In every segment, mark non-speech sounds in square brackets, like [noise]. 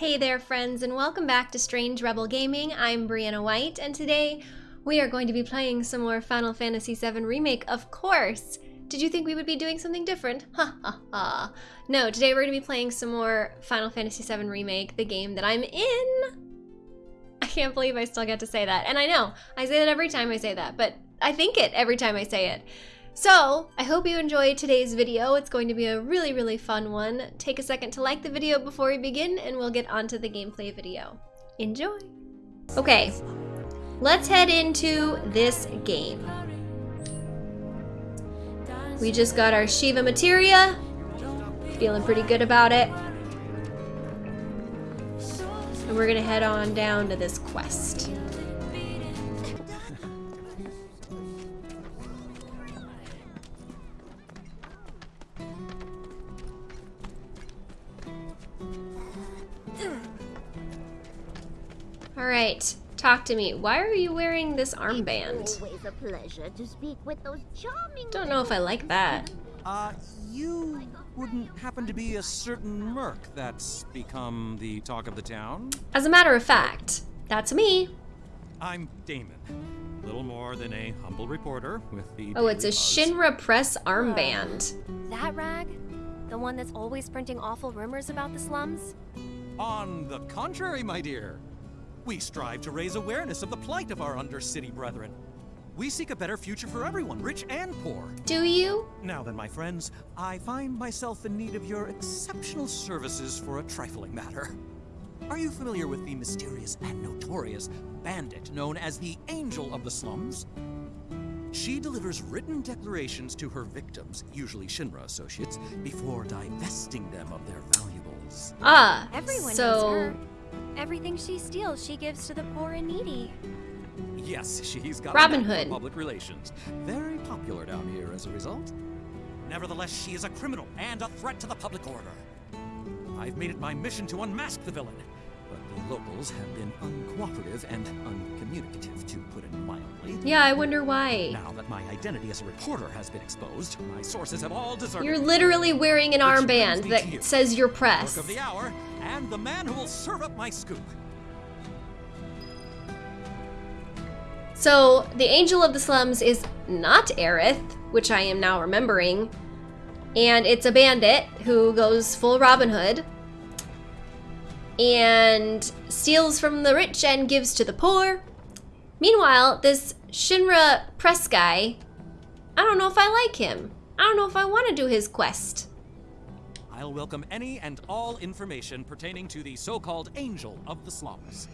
Hey there, friends, and welcome back to Strange Rebel Gaming. I'm Brianna White, and today we are going to be playing some more Final Fantasy VII Remake, of course. Did you think we would be doing something different? Ha ha ha. No, today we're going to be playing some more Final Fantasy VII Remake, the game that I'm in. I can't believe I still get to say that. And I know, I say that every time I say that, but I think it every time I say it. So, I hope you enjoyed today's video. It's going to be a really, really fun one. Take a second to like the video before we begin, and we'll get onto the gameplay video. Enjoy! Okay, let's head into this game. We just got our Shiva materia. Feeling pretty good about it. And we're gonna head on down to this quest. All right, talk to me. Why are you wearing this armband? It's always a pleasure to speak with those charming. Don't know if I like that. Uh, you wouldn't happen to be a certain merc that's become the talk of the town? As a matter of fact, that's me. I'm Damon. Little more than a humble reporter with the. Oh, it's a Buzz. Shinra Press armband. That rag? The one that's always printing awful rumors about the slums? On the contrary, my dear. We strive to raise awareness of the plight of our undercity brethren. We seek a better future for everyone, rich and poor. Do you? Now then, my friends, I find myself in need of your exceptional services for a trifling matter. Are you familiar with the mysterious and notorious bandit known as the Angel of the Slums? She delivers written declarations to her victims, usually Shinra associates, before divesting them of their valuables. Ah, Everyone so knows her. Everything she steals, she gives to the poor and needy. Yes, she's got Robin a knack for Hood. public relations. Very popular down here as a result. Nevertheless, she is a criminal and a threat to the public order. I've made it my mission to unmask the villain, but the locals have been uncooperative and uncommunicative, to put it mildly. yeah, I wonder why. Now that my identity as a reporter has been exposed, my sources have all deserted You're literally wearing an armband that says your Work press. of the hour, and the man who will serve up my scoop. So, the Angel of the Slums is not Aerith, which I am now remembering, and it's a bandit who goes full Robin Hood and steals from the rich and gives to the poor. Meanwhile, this Shinra press guy, I don't know if I like him. I don't know if I want to do his quest. I'll welcome any and all information pertaining to the so-called Angel of the Slums.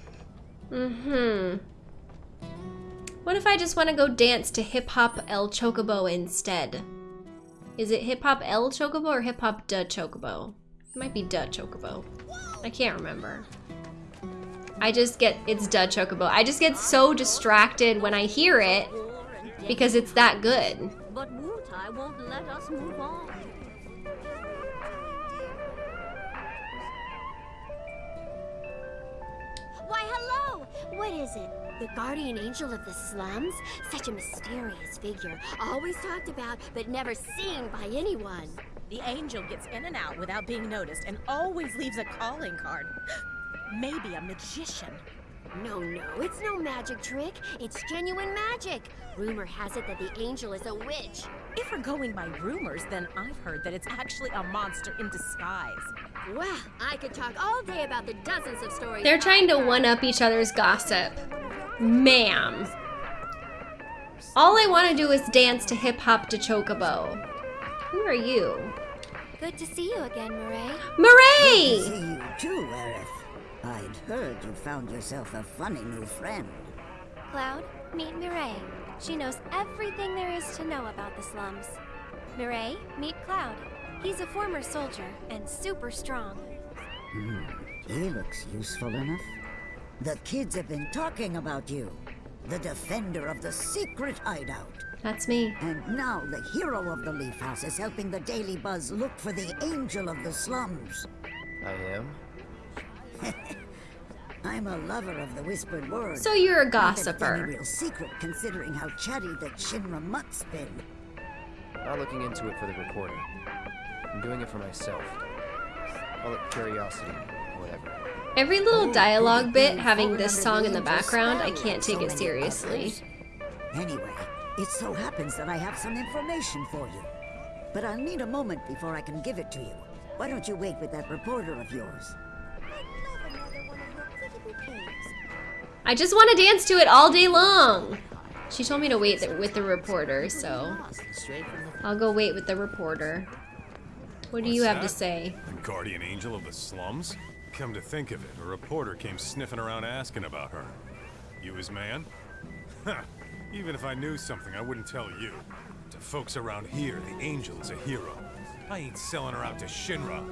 Mm-hmm. What if I just want to go dance to Hip Hop El Chocobo instead? Is it Hip Hop El Chocobo or Hip Hop Da Chocobo? It might be Da Chocobo. I can't remember. I just get, it's Da Chocobo. I just get so distracted when I hear it because it's that good. But Wutai won't let us move on. Why, hello! What is it? The guardian angel of the slums? Such a mysterious figure. Always talked about, but never seen by anyone. The angel gets in and out without being noticed and always leaves a calling card. Maybe a magician. No, no, it's no magic trick. It's genuine magic. Rumor has it that the angel is a witch. If we're going by rumors, then I've heard that it's actually a monster in disguise. Well, I could talk all day about the dozens of stories. They're trying to one up each other's gossip. Ma'am. All I want to do is dance to Hip Hop Da Chocobo. Who are you? Good to see you again, Mireille. Mireille! See you too, Aerith. I'd heard you found yourself a funny new friend. Cloud, meet Mireille. She knows everything there is to know about the slums. Mireille, meet Cloud. He's a former soldier and super strong. Hmm. He looks useful enough. The kids have been talking about you. The defender of the secret hideout. That's me. And now the hero of the Leaf House is helping the Daily Buzz look for the angel of the slums. I am? [laughs] I'm a lover of the whispered word. So you're a gossiper. Not that it's real secret considering how chatty that Shinra mutt's been. Not looking into it for the reporter. I'm doing it for myself. Call it curiosity, whatever. Every little Oh, dialogue you bit having this song in the background, I can't take so it seriously. others. Anyway, it so happens that I have some information for you. But I'll need a moment before I can give it to you. Why don't you wait with that reporter of yours? I'd love another one of your pretty bouquets. I just want to dance to it all day long. She told me to wait th- with the reporter, so Straight from the I'll go wait with the reporter. What do you What's have to say? The guardian angel of the slums? Come to think of it, a reporter came sniffing around asking about her. You his man? Huh. Even if I knew something, I wouldn't tell you. To folks around here, the angel is a hero. I ain't selling her out to Shinra.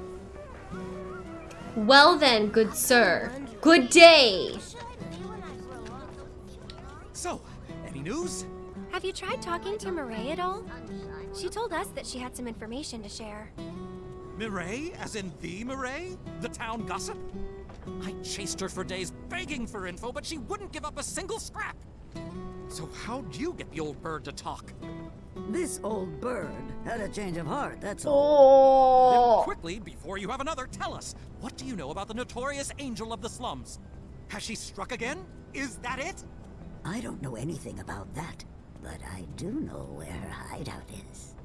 Well then, good sir. Good day. So, any news? Have you tried talking to Mireille at all? She told us that she had some information to share. Mireille, as in the Mireille? The town gossip? I chased her for days begging for info, but she wouldn't give up a single scrap. So how'd you get the old bird to talk? This old bird had a change of heart, that's all. Oh. Then Oh. quickly, before you have another, tell us. What do you know about the notorious angel of the slums? Has she struck again? Is that it? I don't know anything about that, but I do know where her hideout is.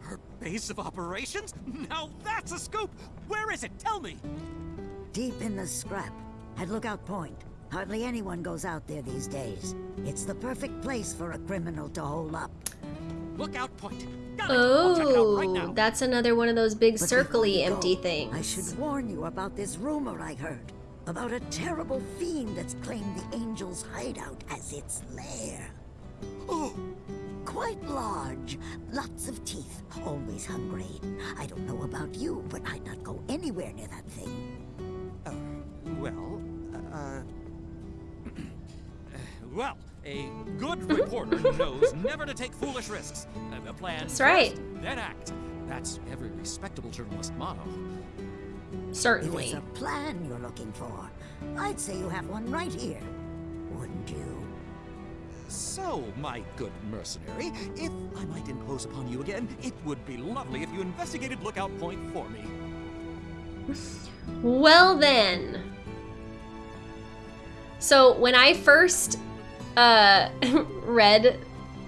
Her base of operations? Now that's a scoop! Where is it? Tell me! Deep in the scrap, at Lookout Point. Hardly anyone goes out there these days. It's the perfect place for a criminal to hole up. Lookout point. Got it. I'll check out right Oh, that's another one of those big But before circly you go, empty I should warn you about this rumor I heard. About a terrible fiend that's claimed the angel's hideout as its lair. Oh, Quite large, lots of teeth, always hungry. I don't know about you, but I'd not go anywhere near that thing. uh, well, uh... well, a good reporter knows never to take foolish risks. Uh, plan That's right. first, then act. That's every respectable journalist motto. If Certainly. it's a plan you're looking for, I'd say you have one right here. Wouldn't you? So, my good mercenary, if I might impose upon you again, it would be lovely if you investigated Lookout Point for me. Well then. So when I first uh, [laughs] read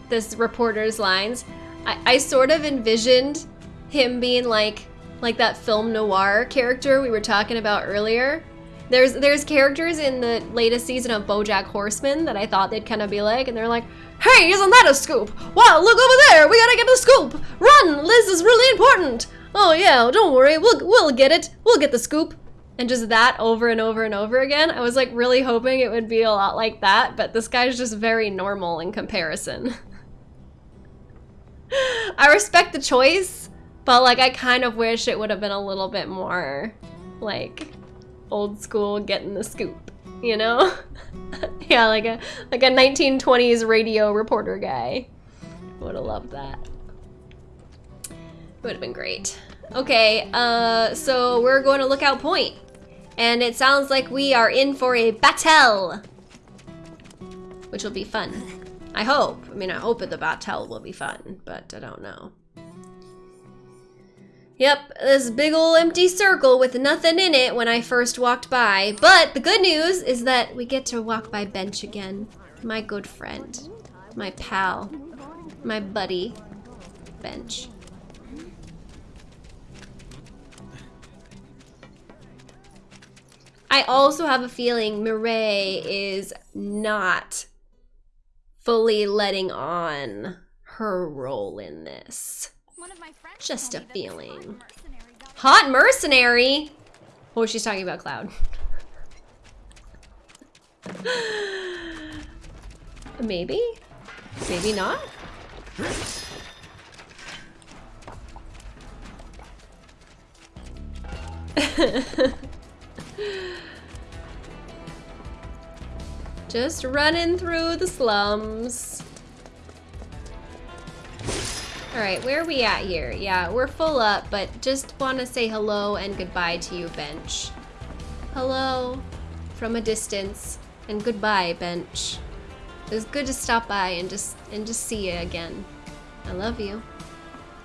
this reporter's lines, I, I sort of envisioned him being like like that film noir character we were talking about earlier. There's there's characters in the latest season of BoJack Horseman that I thought they'd kind of be like, and they're like, "Hey, isn't that a scoop? Wow, look over there! We gotta get the scoop! Run! Liz is really important! Oh yeah, don't worry, we'll we'll get it. We'll get the scoop." And just that over and over and over again. I was like really hoping it would be a lot like that, but this guy's just very normal in comparison. [laughs] I respect the choice, but like I kind of wish it would have been a little bit more like old school getting the scoop, you know? [laughs] yeah, like a like a 1920s radio reporter guy. Would have loved that. Would have been great. Okay, uh, so we're going to Lookout Point, and it sounds like we are in for a battle, which will be fun. I hope. I mean, I hope the battle will be fun, but I don't know. Yep, this big ol' empty circle with nothing in it when I first walked by. But the good news is that we get to walk by Bench again. My good friend. My pal. My buddy. Bench. I also have a feeling Mireille is not fully letting on her role in this. Just a feeling. Hot mercenary? Oh, she's talking about Cloud. [laughs] Maybe? Maybe not? [laughs] Just running through the slums. Alright, where are we at here? Yeah, we're full up, but just want to say hello and goodbye to you, Bench. Hello from a distance, and goodbye, Bench. It was good to stop by and just and just see you again. I love you.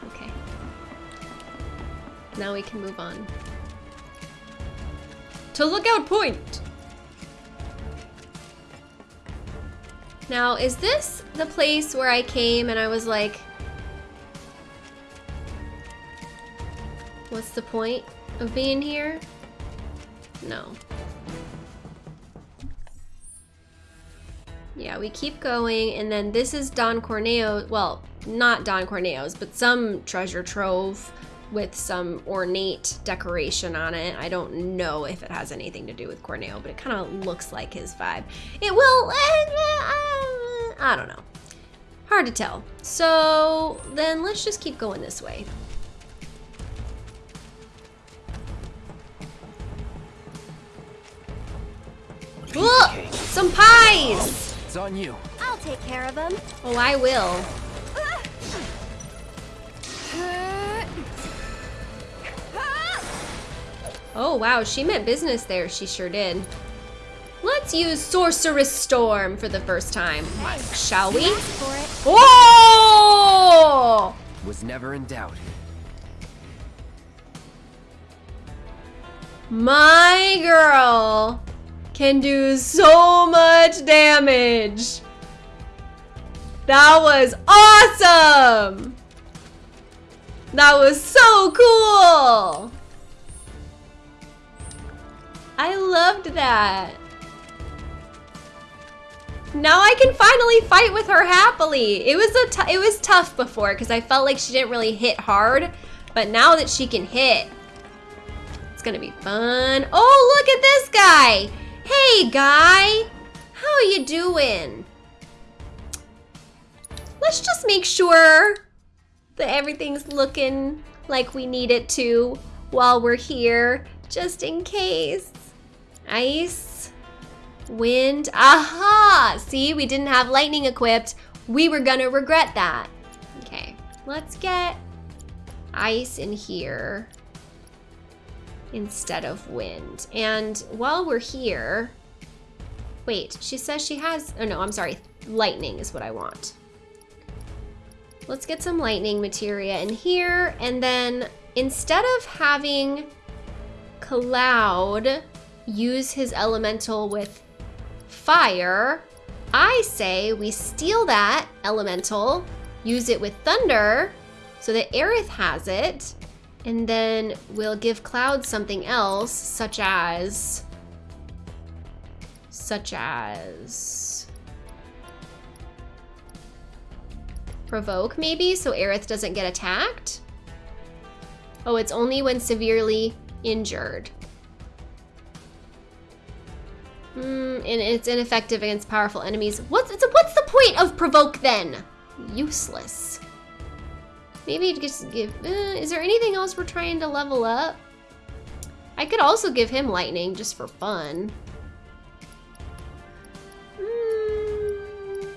Okay. Now we can move on. To Lookout Point! Now, is this the place where I came and I was like, what's the point of being here? No. Yeah, we keep going, and then this is Don Corneo, well, not Don Corneo's, but some treasure trove with some ornate decoration on it. I don't know if it has anything to do with Corneo, but it kind of looks like his vibe. It will, uh, I don't know. Hard to tell. So then let's just keep going this way. Ooh, some pies! It's on you. I'll take care of him. Oh, I will. Oh, wow, she meant business there. She sure did. Let's use Sorcerous Storm for the first time, shall we? For it. Oh! Was never in doubt. My girl can do so much damage. That was awesome! That was so cool! I loved that. Now I can finally fight with her happily. It was a it was tough before because I felt like she didn't really hit hard, but now that she can hit, it's gonna be fun. Oh, look at this guy. Hey, guy. How are you doing? Let's just make sure that everything's looking like we need it to while we're here, just in case. Ice, wind, aha! See, we didn't have lightning equipped. We were gonna regret that. Okay, let's get ice in here instead of wind. And while we're here, wait, she says she has, oh no, I'm sorry, lightning is what I want. Let's get some lightning materia in here, and then instead of having Cloud use his elemental with fire, I say we steal that elemental, use it with thunder, so that Aerith has it, and then we'll give Cloud something else, such as... Such as... Provoke, maybe, so Aerith doesn't get attacked? Oh, it's only when severely injured. Hmm, and it's ineffective against powerful enemies. What's, what's the point of Provoke then? Useless. Maybe just give, uh, is there anything else we're trying to level up? I could also give him lightning just for fun. Hmm.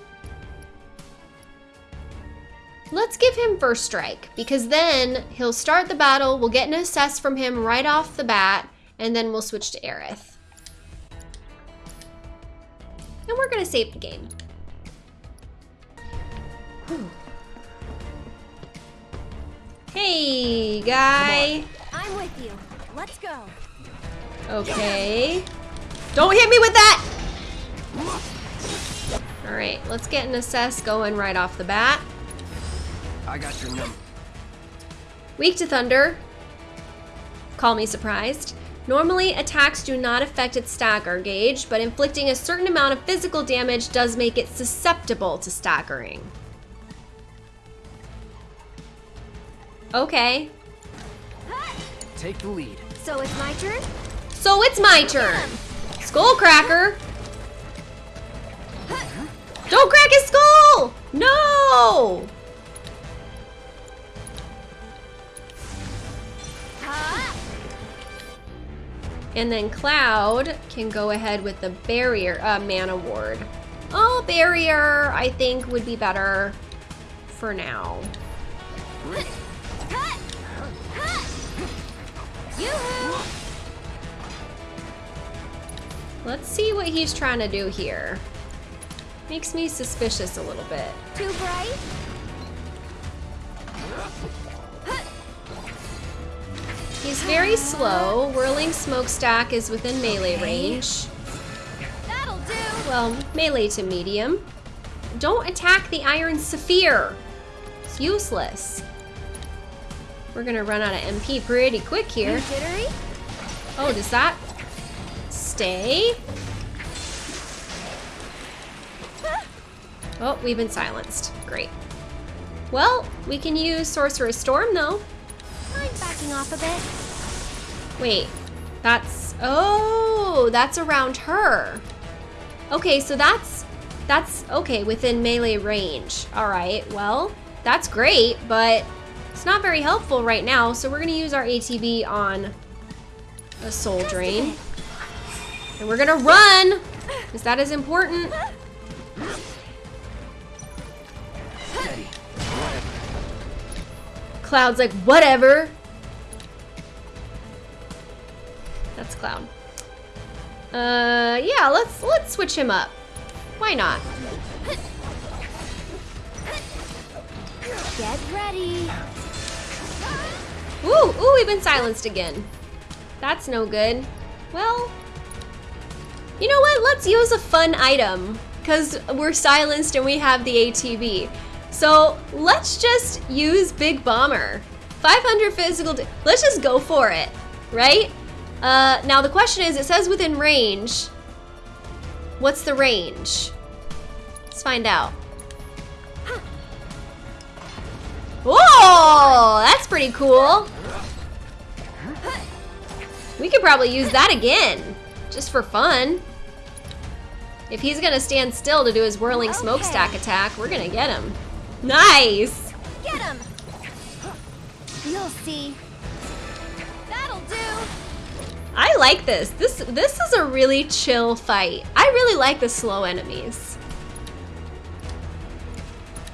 Let's give him first strike because then he'll start the battle. We'll get an assess from him right off the bat and then we'll switch to Aerith. And we're gonna save the game. Whew. Hey, guy. I'm with you. Let's go. Okay. Don't hit me with that! All right, let's get an assess going right off the bat. I got your number. Weak to thunder. Call me surprised. Normally, attacks do not affect its stagger gauge, but inflicting a certain amount of physical damage does make it susceptible to staggering. Okay. Take the lead. So it's my turn? So it's my turn. Skullcracker. Don't crack his skull! No! And then Cloud can go ahead with the barrier, uh, mana ward. Oh, barrier, I think would be better for now. Let's see what he's trying to do here. Makes me suspicious a little bit. Too bright? He's very slow. Whirling Smokestack is within melee range. That'll do. Well, melee to medium. Don't attack the Iron Sapphire. It's useless. We're gonna run out of MP pretty quick here. Oh, does that stay? Oh, we've been silenced. Great. Well, we can use Sorcerous Storm though. I'm backing off a bit. Wait, that's, oh, that's around her. Okay, so that's, that's, okay, within melee range. All right, well, that's great, but it's not very helpful right now, so we're gonna use our ATB on a Soul Drain. And we're gonna run, because that is important. Cloud's like, whatever. That's Cloud. Uh, yeah, let's let's switch him up. Why not? Get ready. Ooh, ooh, we've been silenced again. That's no good. Well, you know what? Let's use a fun item because we're silenced and we have the ATB. So let's just use Big Bomber. 500 physical. Let's just go for it, right? Uh, now the question is, it says within range. What's the range? Let's find out. Whoa, that's pretty cool. We could probably use that again, just for fun. If he's gonna stand still to do his whirling smokestack attack, we're gonna get him. Nice! Get him. You'll see. That'll do. I like this. This this is a really chill fight. I really like the slow enemies.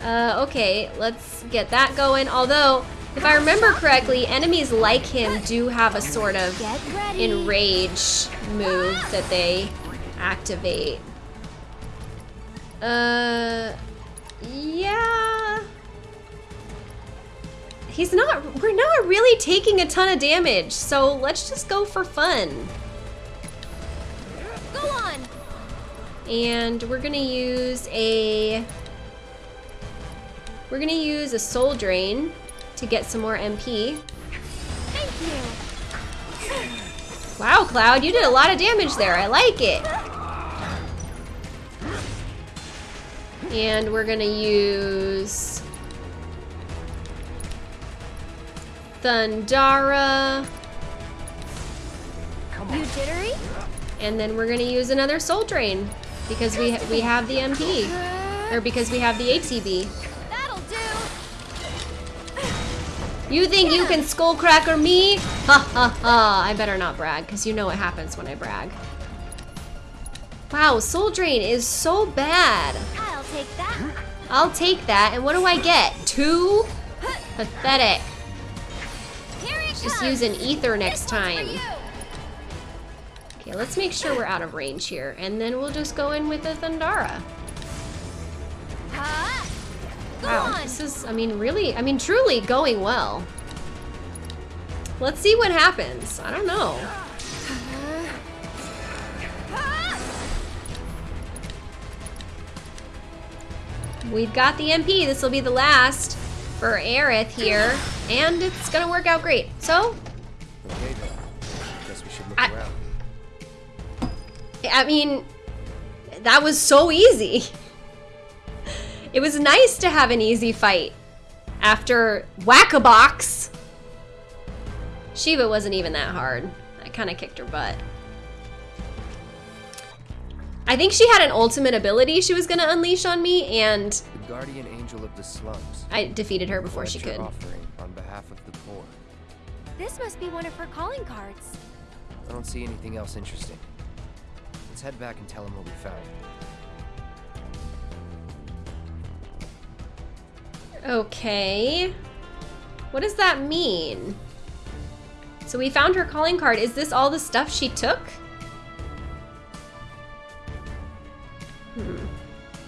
Uh, okay, let's get that going. Although, if I remember correctly, enemies like him do have a sort of enrage move that they activate. Uh, yeah. He's not, we're not really taking a ton of damage, so let's just go for fun. Go on. And we're gonna use a, we're gonna use a soul drain to get some more MP. Thank you. Wow, Cloud, you did a lot of damage there. I like it. And we're gonna use Thundara, You jittery? and then we're gonna use another Soul Drain because we ha we have the MP, or because we have the ATB. That'll do. You think you can skullcracker me? Ha ha ha! I better not brag because you know what happens when I brag. Wow, Soul Drain is so bad. I'll take that. I'll take that. And what do I get? Two? Pathetic. Just use an ether next This one's for time. Okay, let's make sure we're out of range here. And then we'll just go in with a Thundara. Wow, this is, I mean, really, I mean, truly going well. Let's see what happens. I don't know. We've got the MP. This will be the last for Aerith here. And it's gonna work out great. So, Okay then. Guess we should look I- around. I mean, that was so easy. It was nice to have an easy fight after Whack-a-Box. Shiva wasn't even that hard. I kind of kicked her butt. I think she had an ultimate ability she was going to unleash on me, and guardian angel of the slums. I defeated her before she could. offering on behalf of the poor. This must be one of her calling cards. I don't see anything else interesting. Let's head back and tell him what we found. Okay. What does that mean? So we found her calling card. Is this all the stuff she took? Hmm.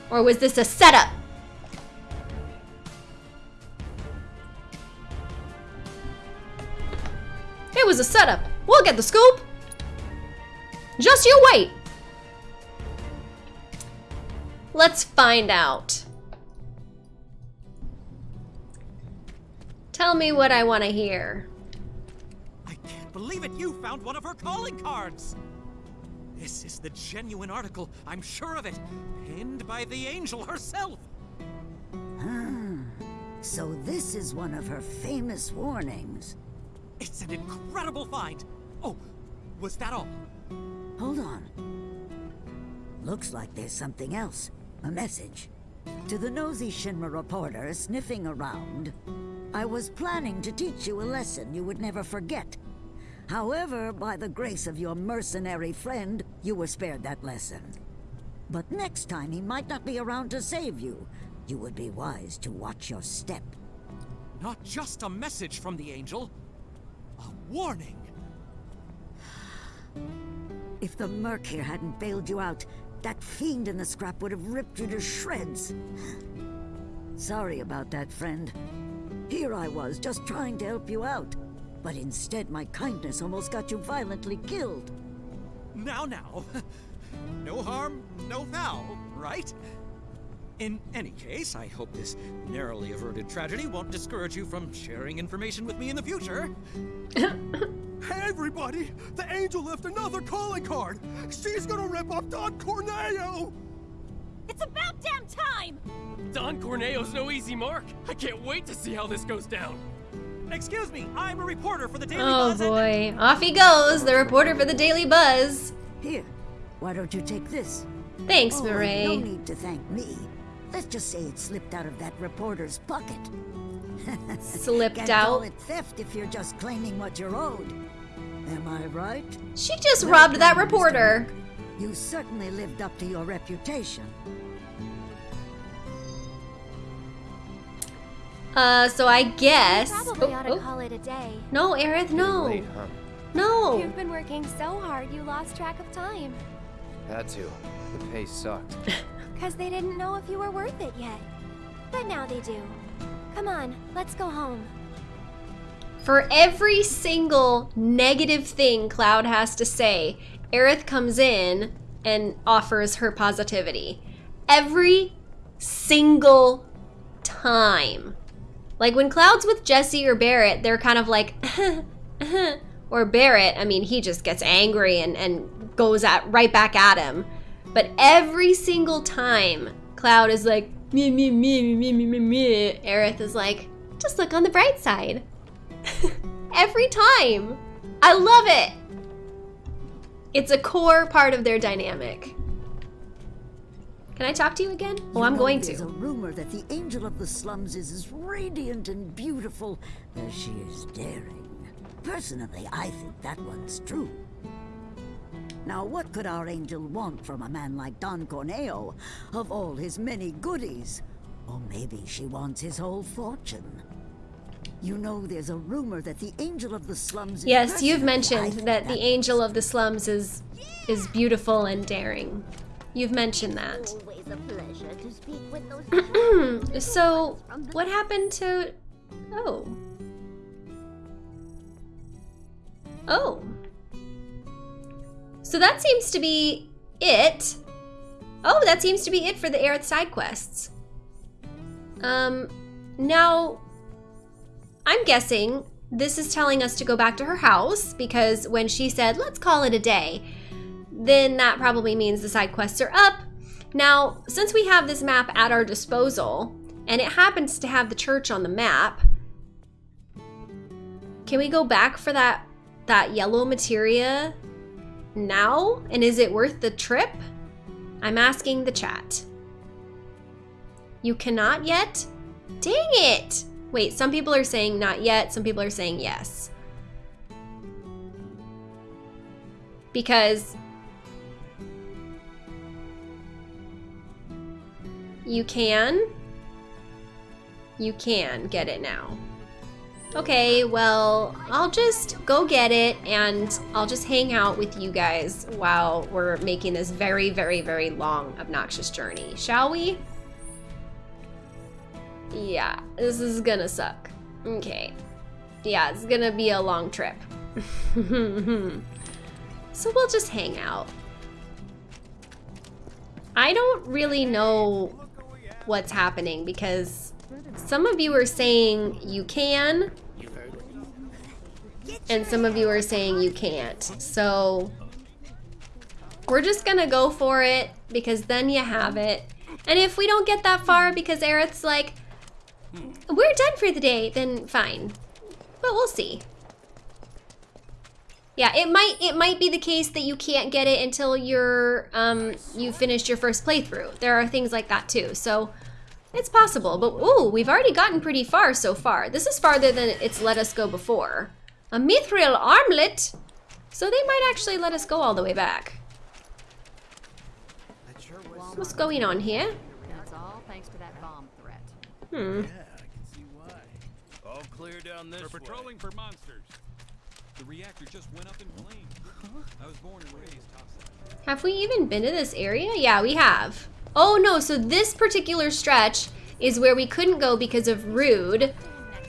Or was this a setup? It was a setup. We'll get the scoop. Just you wait. Let's find out. Tell me what I want to hear. I can't believe it! You found one of her calling cards! This is the genuine article, I'm sure of it. Pinned by the angel herself! Ah, so this is one of her famous warnings. It's an incredible find! Oh, was that all? Hold on. Looks like there's something else. A message. To the nosy Shinra reporter sniffing around, I was planning to teach you a lesson you would never forget. However, by the grace of your mercenary friend, you were spared that lesson. But next time he might not be around to save you. You would be wise to watch your step. Not just a message from the angel, warning. If the Merc here hadn't bailed you out, that fiend in the scrap would have ripped you to shreds. Sorry about that, friend. Here I was, just trying to help you out. But instead, my kindness almost got you violently killed. Now, now. [laughs] No harm, no foul, right? In any case, I hope this narrowly averted tragedy won't discourage you from sharing information with me in the future. Hey, [coughs] everybody! The angel left another calling card! She's gonna rip off Don Corneo! It's about damn time! Don Corneo's no easy mark. I can't wait to see how this goes down. Excuse me, I'm a reporter for the Daily Oh Buzz and- boy, off he goes, the reporter for the Daily Buzz. Here, why don't you take this? Thanks, oh, and Mireille. No need to thank me. Let's just say it slipped out of that reporter's pocket. Slipped Can't call out. it theft if you're just claiming what you're owed. Am I right? She just Well robbed that reporter. You certainly lived up to your reputation. Uh, so I guess. Probably Oh, ought to oh. call it a day. No, Aerith, no. Late, huh? No. You've been working so hard you lost track of time. Had to. The pay sucked. [laughs] Because they didn't know if you were worth it yet. But now they do. Come on, let's go home. For every single negative thing Cloud has to say, Aerith comes in and offers her positivity. Every single time. Like when Cloud's with Jesse or Barrett, they're kind of like, [laughs] or Barrett, I mean, he just gets angry and, and goes at right back at him. But every single time Cloud is like, me, me, me, me, me, me, me, Aerith is like, just look on the bright side. [laughs] Every time. I love it. It's a core part of their dynamic. Can I talk to you again? Oh, You I'm going There's to. a rumor that the angel of the slums is as radiant and beautiful as she is daring. Personally, I think that one's true. Now, what could our angel want from a man like Don Corneo, of all his many goodies? Or maybe she wants his whole fortune. You know, there's a rumor that the angel of the slums is Yes, you've mentioned think that the angel of the slums is is beautiful and daring. You've mentioned that. Always a pleasure to speak with those [clears throat] so, what happened to Oh. Oh. So that seems to be it. Oh, that seems to be it for the Aerith side quests. Um, now, I'm guessing this is telling us to go back to her house because when she said, let's call it a day, then that probably means the side quests are up. Now, since we have this map at our disposal, and it happens to have the church on the map, can we go back for that that yellow materia now? And is it worth the trip? I'm asking the chat. You cannot yet? Dang it! Wait, some people are saying not yet, some people are saying yes. Because you can. You can get it now. Okay, well, I'll just go get it and I'll just hang out with you guys while we're making this very, very, very long, obnoxious journey. Shall we? Yeah, this is gonna suck. Okay. Yeah, it's gonna be a long trip. [laughs] so we'll just hang out. I don't really know what's happening because some of you are saying you can and some of you are saying you can't. So we're just gonna go for it because then you have it. And if we don't get that far because Aerith's like, we're done for the day, then fine. But we'll see. Yeah, it might it might be the case that you can't get it until you're um you finished your first playthrough. There are things like that too. So it's possible. But ooh, we've already gotten pretty far so far. This is farther than it's let us go before. A mithril armlet. So they might actually let us go all the way back. What's going on here? That's all thanks to that bomb threat. Hmm. All clear down this We're patrolling for monsters. The reactor just went up in flames. I was born and raised topside. Have we even been to this area? Yeah, we have. Oh no, so this particular stretch is where we couldn't go because of Rude.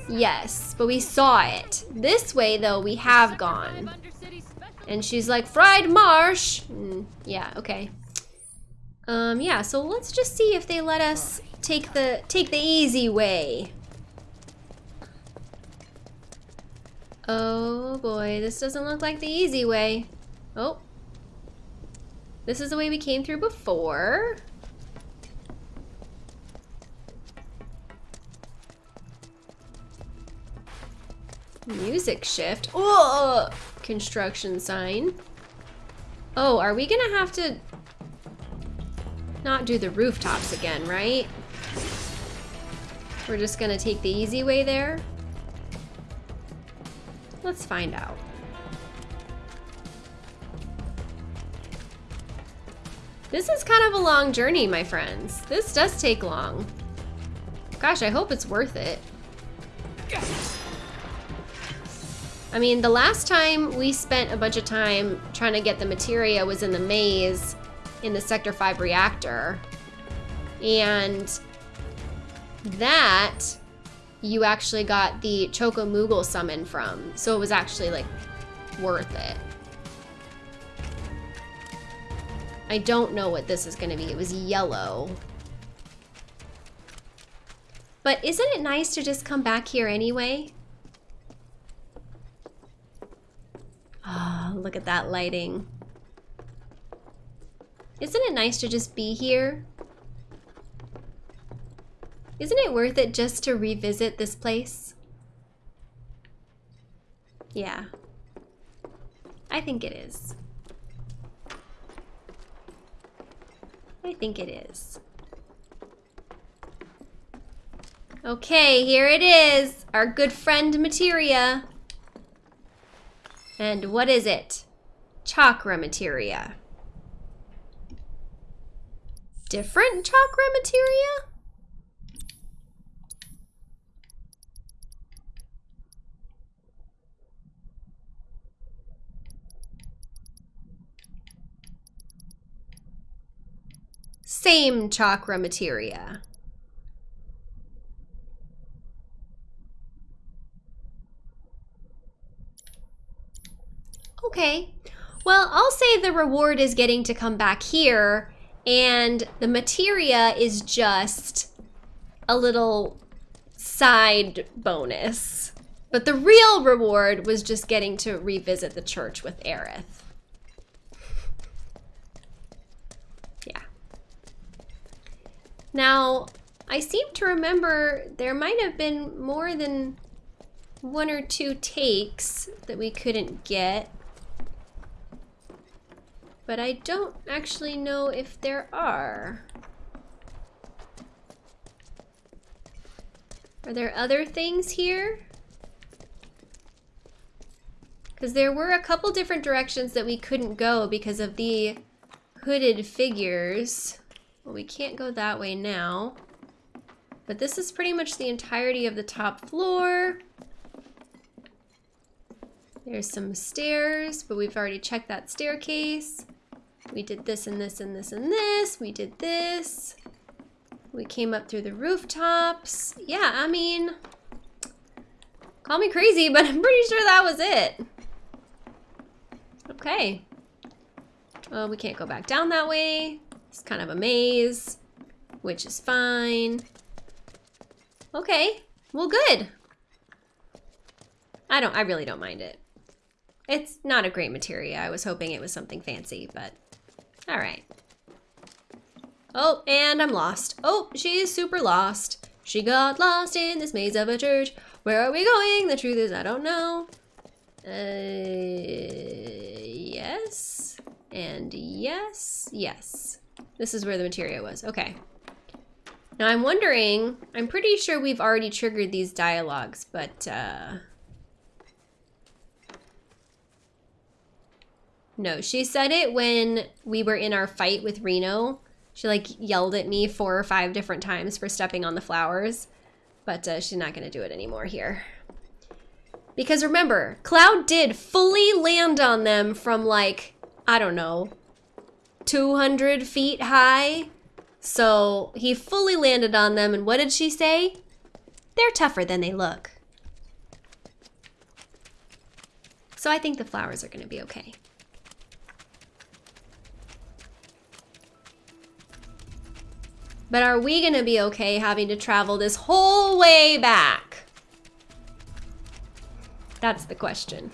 Yes, but we saw it. This way though, we have gone. And she's like, fried marsh. Mm, yeah, okay. Um, yeah, so let's just see if they let us take the take the easy way. Oh boy, this doesn't look like the easy way. Oh. This is the way we came through before. Music shift. Oh, construction sign. Oh, are we gonna have to not do the rooftops again, right? We're just gonna take the easy way there. Let's find out. This is kind of a long journey, my friends. This does take long. Gosh, I hope it's worth it. I mean, the last time we spent a bunch of time trying to get the materia was in the maze in the Sector 5 reactor. And that you actually got the Choco Moogle summon from. So it was actually like worth it. I don't know what this is gonna be. It was yellow. But isn't it nice to just come back here anyway? Ah, look at that lighting. Isn't it nice to just be here? Isn't it worth it just to revisit this place? Yeah. I think it is. I think it is. Okay, here it is. Our good friend Materia. And what is it? Chakra Materia. Different chakra materia? Same chakra materia. Okay. Well, I'll say the reward is getting to come back here and the materia is just a little side bonus. But the real reward was just getting to revisit the church with Aerith. Yeah. Now, I seem to remember there might have been more than one or two takes that we couldn't get. But I don't actually know if there are. Are there other things here? Because there were a couple different directions that we couldn't go because of the hooded figures. Well, we can't go that way now. But this is pretty much the entirety of the top floor. There's some stairs, but we've already checked that staircase. We did this and this and this and this. We did this. We came up through the rooftops. Yeah, I mean, call me crazy, [laughs] but I'm pretty sure that was it. Okay. Well, we can't go back down that way. It's kind of a maze, which is fine. Okay, well good. I don't, I really don't mind it. It's not a great materia. I was hoping it was something fancy, but all right. Oh, and I'm lost. Oh, she's super lost. She got lost in this maze of a church. Where are we going? The truth is, I don't know. Uh, yes. And yes. Yes. This is where the materia was. Okay. Now I'm wondering, I'm pretty sure we've already triggered these dialogues, but, uh... No, she said it when we were in our fight with Reno. She like yelled at me four or five different times for stepping on the flowers, but uh, she's not gonna do it anymore here. Because remember, Cloud did fully land on them from like, I don't know, 200 feet high. So he fully landed on them, and what did she say? They're tougher than they look. So I think the flowers are gonna be okay. But are we gonna be okay having to travel this whole way back? That's the question.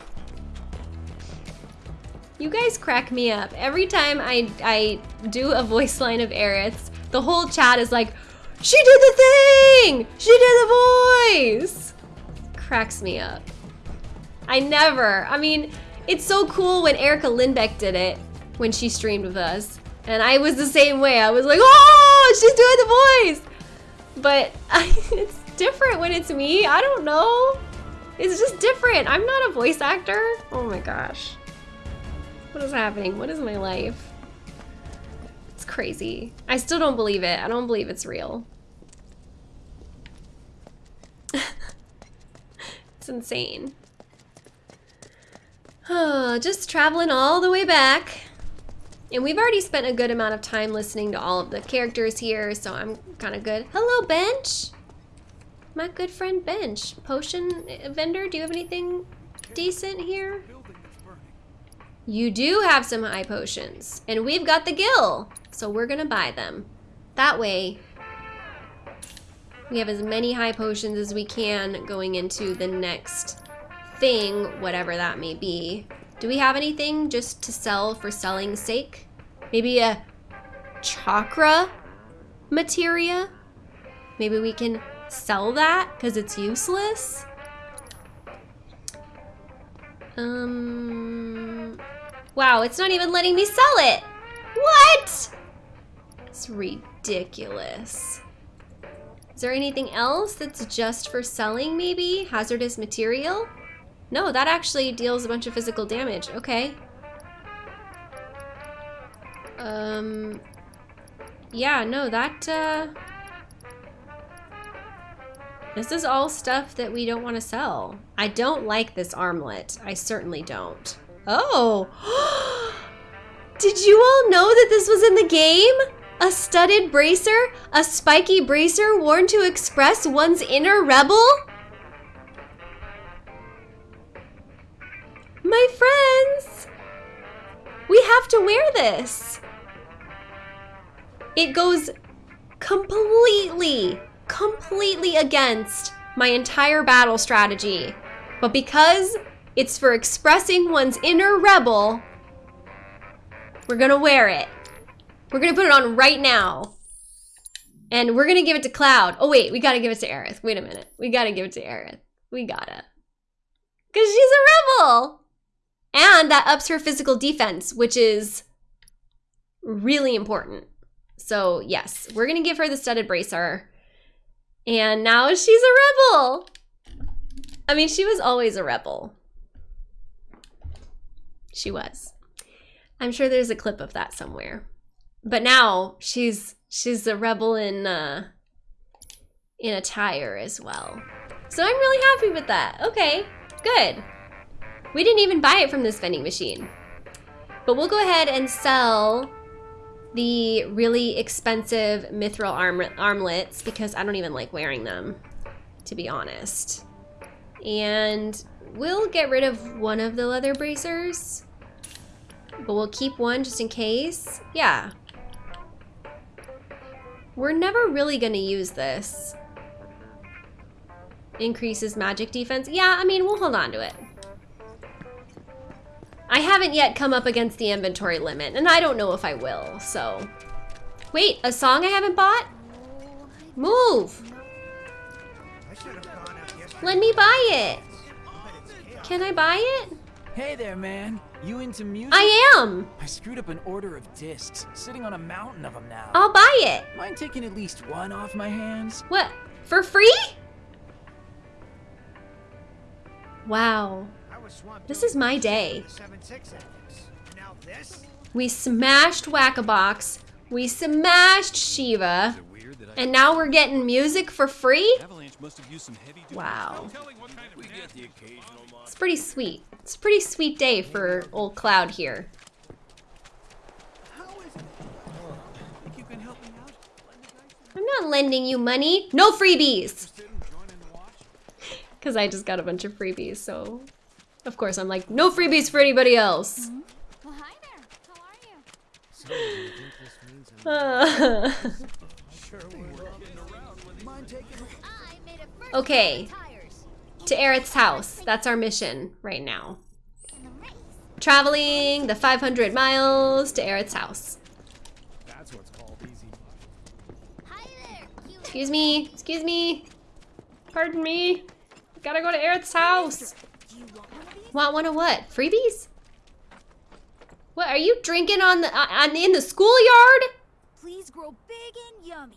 You guys crack me up. Every time I, I do a voice line of Aerith's, the whole chat is like, she did the thing! She did the voice! Cracks me up. I never, I mean, it's so cool when Erica Lindbeck did it when she streamed with us. And I was the same way. I was like, oh, she's doing the voice. But [laughs] it's different when it's me. I don't know. It's just different. I'm not a voice actor. Oh my gosh. What is happening? What is my life? It's crazy. I still don't believe it. I don't believe it's real. [laughs] it's insane. Oh, [sighs] just traveling all the way back. And we've already spent a good amount of time listening to all of the characters here, so I'm kind of good. Hello, Bench! My good friend Bench. Potion uh, vendor, do you have anything decent here? You do have some high potions. And we've got the gill, so we're gonna buy them. That way, we have as many high potions as we can going into the next thing, whatever that may be. Do we have anything just to sell for selling's sake? Maybe a chakra materia? Maybe we can sell that because it's useless? Um, wow, it's not even letting me sell it. What? It's ridiculous. Is there anything else that's just for selling maybe? Hazardous material? No, that actually deals a bunch of physical damage. Okay. Um, yeah, no, that, uh, this is all stuff that we don't want to sell. I don't like this armlet. I certainly don't. Oh! [gasps] Did you all know that this was in the game? A studded bracer? A spiky bracer worn to express one's inner rebel? My friends! We have to wear this! It goes completely, completely against my entire battle strategy. But because it's for expressing one's inner rebel, we're gonna wear it. We're gonna put it on right now. And we're gonna give it to Cloud. Oh wait, we gotta give it to Aerith. Wait a minute. We gotta give it to Aerith. We gotta. Cause she's a rebel! And that ups her physical defense, which is really important. So yes, we're gonna give her the studded bracer. And now she's a rebel. I mean, she was always a rebel. She was. I'm sure there's a clip of that somewhere. But now she's she's a rebel in uh in attire as well. So I'm really happy with that. Okay, good. We didn't even buy it from this vending machine. But we'll go ahead and sell the really expensive mithril arm armlets because I don't even like wearing them, to be honest. And we'll get rid of one of the leather bracers. But we'll keep one just in case. Yeah. We're never really gonna use this. Increases magic defense. Yeah, I mean, we'll hold on to it. I haven't yet come up against the inventory limit, and I don't know if I will, so. Wait, a song I haven't bought? Move! Let me buy it. Can I buy it? Hey there, man. You into music? I am. I screwed up an order of discs, sitting on a mountain of them now. I'll buy it. Mind taking at least one off my hands? What? For free? Wow. This is my day. We smashed Whack-a-Box. We smashed Shiva. And now we're getting music for free? Wow. It's pretty sweet. It's a pretty sweet day for old Cloud here. I'm not lending you money. No freebies! Because [laughs] I just got a bunch of freebies, so... Of course, I'm like, no freebies for anybody else. Well, hi there. How are you? Uh, [laughs] okay. To Aerith's house. That's our mission right now. Traveling the 500 miles to Aerith's house. That's what's called easy. Excuse me. Excuse me. Pardon me. Gotta go to Aerith's house. Want one of what? Freebies? What are you drinking on the uh, on in the schoolyard? Please grow big and yummy.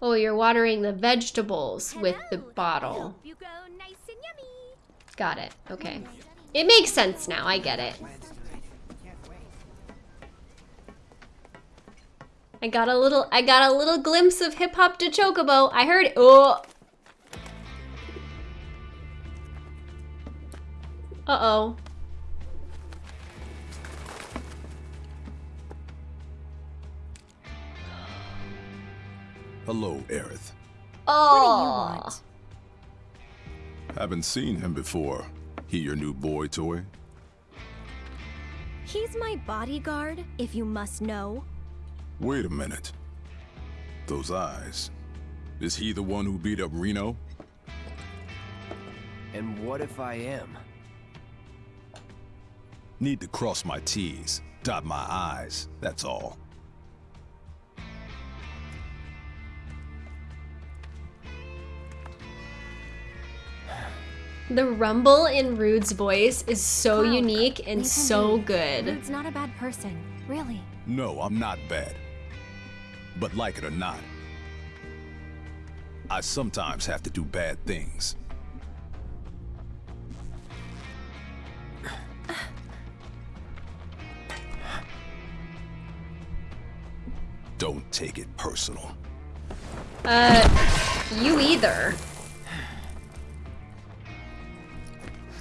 Oh, you're watering the vegetables with the bottle. Nice. Got it. Okay. It makes sense now. I get it. I got a little I got a little glimpse of hip hop to Chocobo. I heard. Oh. Uh-oh. Hello, Aerith. Oh. Haven't seen him before. He your new boy toy? He's my bodyguard, if you must know. Wait a minute. Those eyes. Is he the one who beat up Reno? And what if I am? Need to cross my T's, dot my I's, that's all. The rumble in Rude's voice is so Cloud, unique and so be. good. Rude's not a bad person, really. No, I'm not bad. But like it or not, I sometimes have to do bad things. Don't take it personal. Uh, you either.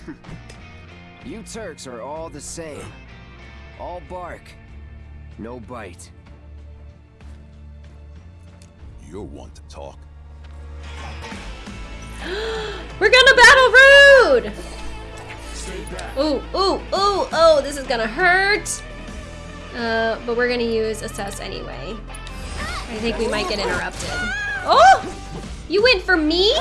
[laughs] You Turks are all the same. All bark, no bite. You're one to talk. [gasps] We're gonna battle Rude! Ooh, ooh, ooh, oh, this is gonna hurt. Uh, but we're gonna use assess anyway. I think we might get interrupted. Oh! You went for me?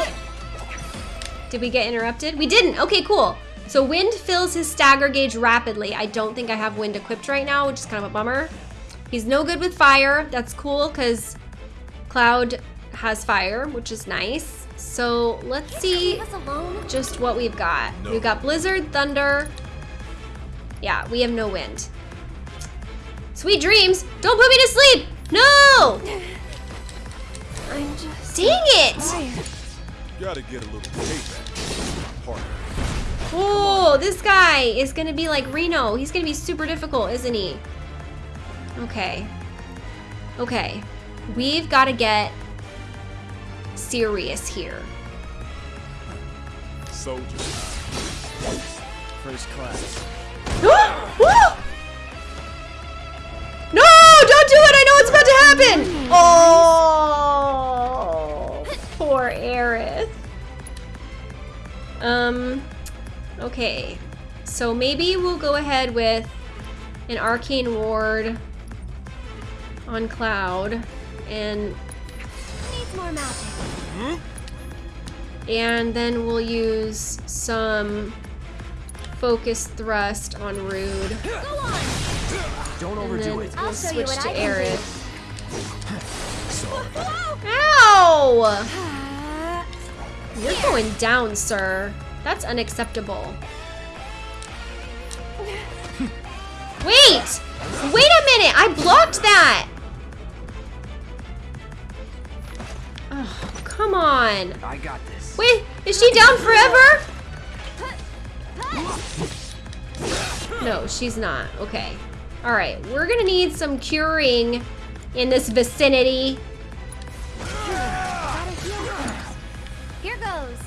Did we get interrupted? We didn't. Okay, cool. So wind fills his stagger gauge rapidly. I don't think I have wind equipped right now, which is kind of a bummer. He's no good with fire. That's cool because Cloud has fire, which is nice. So let's see just what we've got. We've got Blizzard, Thunder. Yeah, we have no wind. Sweet dreams. Don't put me to sleep. No. I'm just. Dang it. Gotta get a little payback. Partner. Oh, this guy is gonna be like Reno. He's gonna be super difficult, isn't he? Okay. Okay. We've got to get serious here. Soldier. First class. [gasps] No, don't do it. I know what's about to happen. Oh, poor Aerith. Um, okay. So maybe we'll go ahead with an arcane ward on Cloud, and Needs more magic. Hmm? and then we'll use some focus thrust on Rude. Go on. Don't And overdo it. we'll I'll show you switch what to I can do. Aerith. Ow! You're going down, sir. That's unacceptable. Wait! Wait a minute! I blocked that! Oh, come on. I got this. Wait, is she down forever? No, she's not. Okay. Alright, we're gonna need some curing in this vicinity. Gotta heal first. Here goes.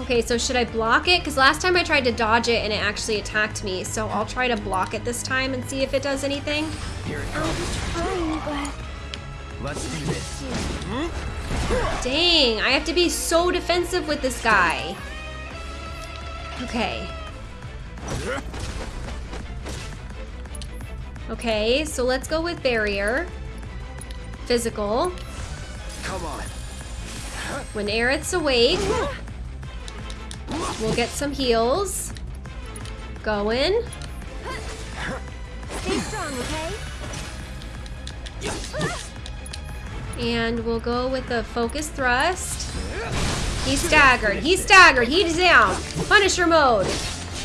Okay, so should I block it? Because last time I tried to dodge it and it actually attacked me. So I'll try to block it this time and see if it does anything. Here it I'll comes. trying, but Let's do this. Dang, I have to be so defensive with this guy. Okay. Okay, so let's go with barrier. Physical. Come on. When Aerith's awake, we'll get some heals. Going. stay strong, okay? And we'll go with the focus thrust. He's staggered. He's staggered. He's down. Punisher mode.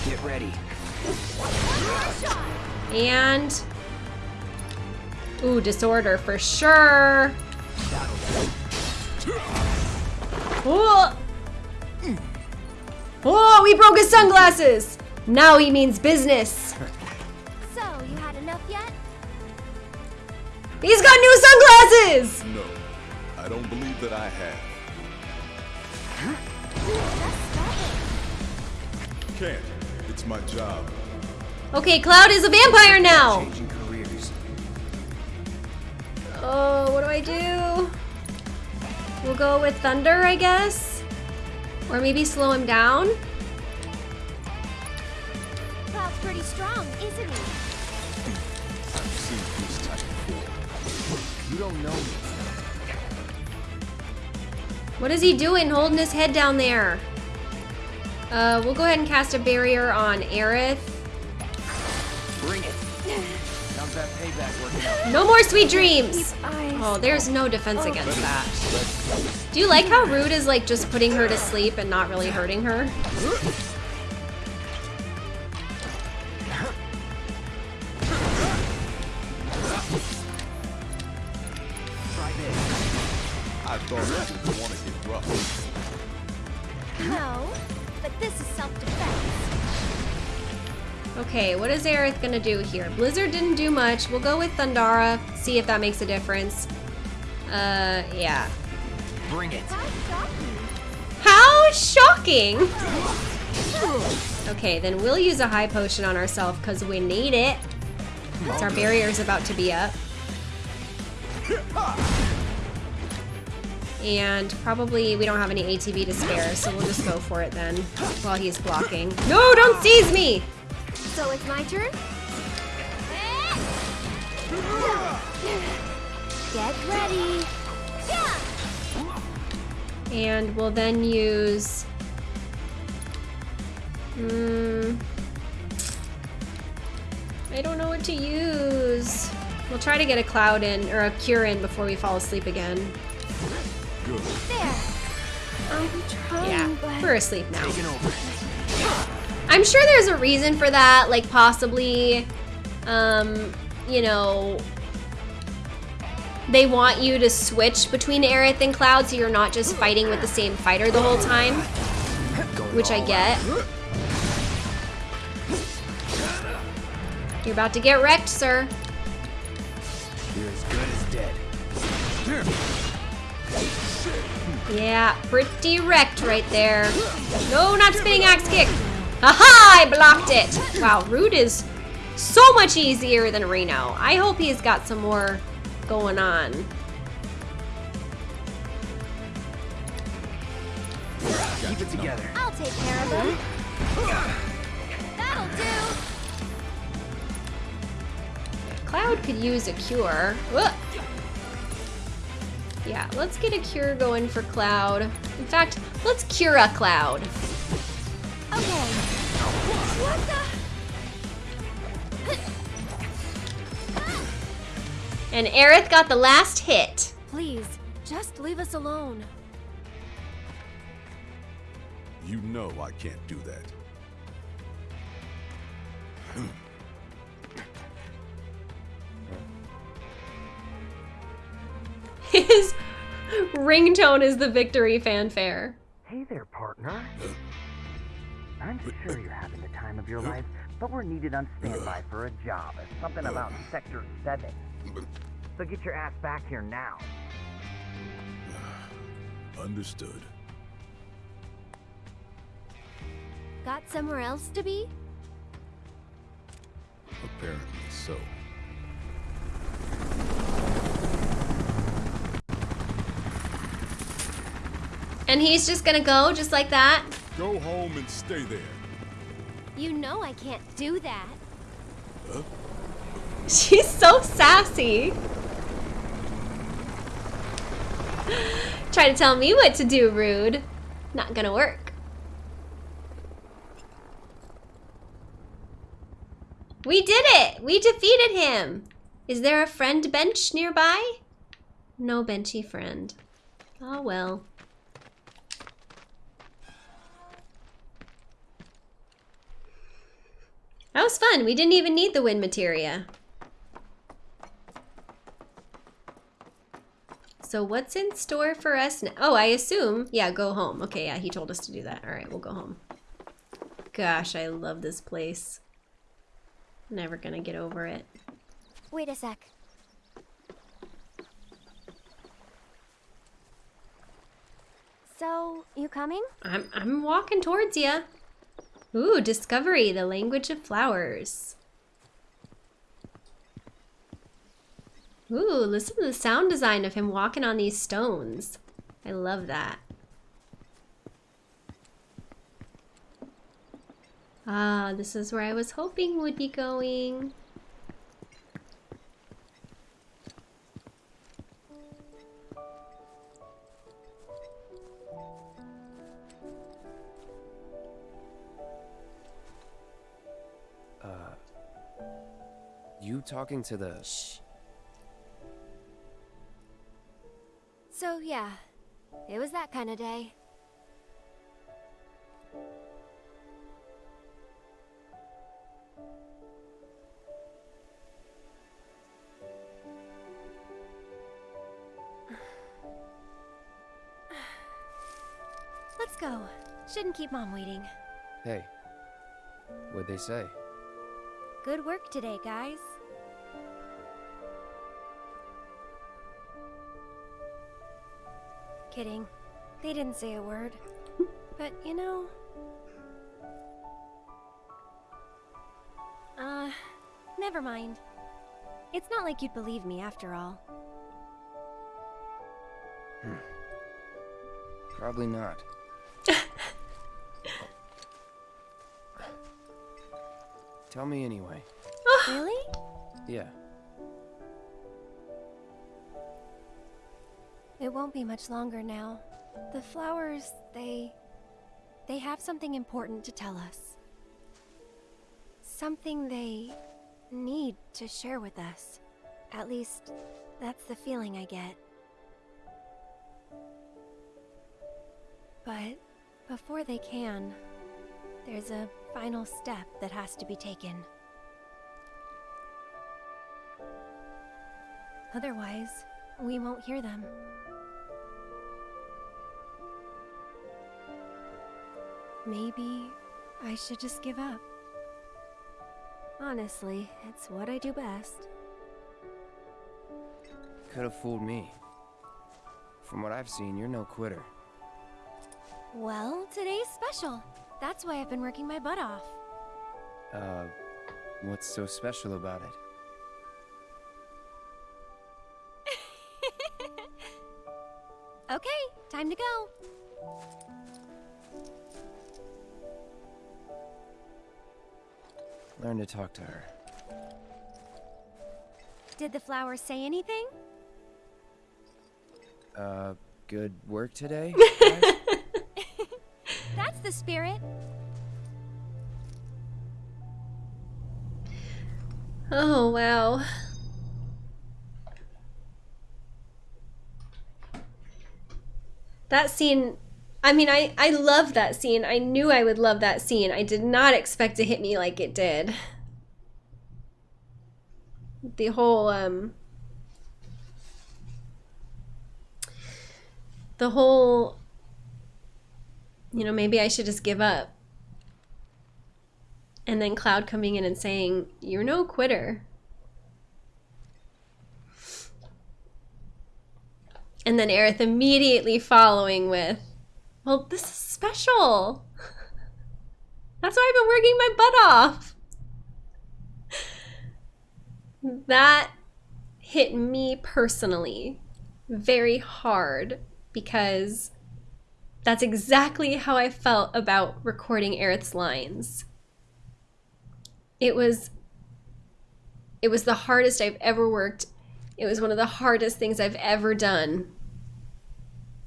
Get ready. And. Ooh, disorder for sure. Oh! Oh, we broke his sunglasses! Now he means business. So, you had enough yet? He's got new sunglasses! No, I don't believe that I have. Just stop it. Can't. It's my job. Okay, Cloud is a vampire now! Oh, what do I do? We'll go with Thunder, I guess? Or maybe slow him down? Cloud's pretty strong, isn't he? I've seen this type before. You don't know me. What is he doing holding his head down there? Uh, we'll go ahead and cast a barrier on Aerith. Bring it. How's that payback working out? No more sweet dreams! Oh, there's no defense against that. Do you like how Rude is like just putting her to sleep and not really hurting her? Try this. I thought you would want to get rough. No, but this is self-defense. Okay, what is Aerith gonna do here? Blizzard didn't do much. We'll go with Thundara, see if that makes a difference. Uh, yeah. Bring it. How shocking! Okay, then we'll use a high potion on ourselves because we need it. Since our barrier's about to be up. And probably we don't have any ATB to spare, so we'll just go for it then while he's blocking. No, don't seize me! So it's my turn? Get ready. And we'll then use... Hmm... I don't know what to use. We'll try to get a cloud in, or a cure in before we fall asleep again. There. I'm trying, yeah, but... we're asleep now. I'm sure there's a reason for that, like possibly, um, you know, they want you to switch between Aerith and Cloud so you're not just fighting with the same fighter the whole time, which I get. You're about to get wrecked, sir. Yeah, pretty wrecked right there. No, not spinning axe kick. Aha, I blocked it. Wow, Rude is so much easier than Reno. I hope he's got some more going on. Keep it together. I'll take care of them. That'll do. Cloud could use a cure. Ugh. Yeah, let's get a cure going for Cloud. In fact, let's cure a Cloud. Okay. What the? And Aerith got the last hit. Please, just leave us alone. You know I can't do that. [clears throat] His ringtone is the victory fanfare. Hey there, partner. I'm sure you're having the time of your life, but we're needed on standby for a job. It's Something about Sector 7. So get your ass back here now. [sighs] Understood. Got somewhere else to be? Apparently so. And he's just gonna go just like that? Go home and stay there. You know I can't do that. Huh? She's so sassy. Try to tell me what to do, rude. Not gonna work. We did it! We defeated him! Is there a friend bench nearby? No benchy friend. Oh well. That was fun. We didn't even need the wind materia. So what's in store for us now? Oh, I assume, yeah, go home. Okay, yeah, he told us to do that. All right, we'll go home. Gosh, I love this place. Never gonna get over it. Wait a sec. So, you coming? I'm, I'm walking towards you. Ooh, discovery, the language of flowers. Ooh, listen to the sound design of him walking on these stones. I love that. Ah, this is where I was hoping would be going. You talking to the. Shh. So, yeah, it was that kind of day. Let's go. Shouldn't keep Mom waiting. Hey. What'd they say? Good work today, guys. Kidding. They didn't say a word. But, you know... Uh, never mind. It's not like you'd believe me after all. Probably not. [laughs] Tell me anyway. really? Yeah. It won't be much longer now. The flowers, they... They have something important to tell us. Something they need to share with us. At least, that's the feeling I get. But before they can, there's a final step that has to be taken. Otherwise, we won't hear them. Maybe I should just give up. Honestly, it's what I do best. Could have fooled me. From what I've seen, you're no quitter. Well, today's special. That's why I've been working my butt off. Uh, what's so special about it? [laughs] Okay, time to go. Learn to talk to her. Did the flowers say anything? Uh, good work today? [laughs] That's the spirit. Oh, wow. That scene, I mean, I, I love that scene. I knew I would love that scene. I did not expect to hit me like it did. The whole, um, the whole, you know, maybe I should just give up. And then Cloud coming in and saying, You're no quitter. And then Aerith immediately following with, Well, this is special. That's why I've been working my butt off. That hit me personally very hard because that's exactly how I felt about recording Aerith's lines. It was it was the hardest I've ever worked. It was one of the hardest things I've ever done.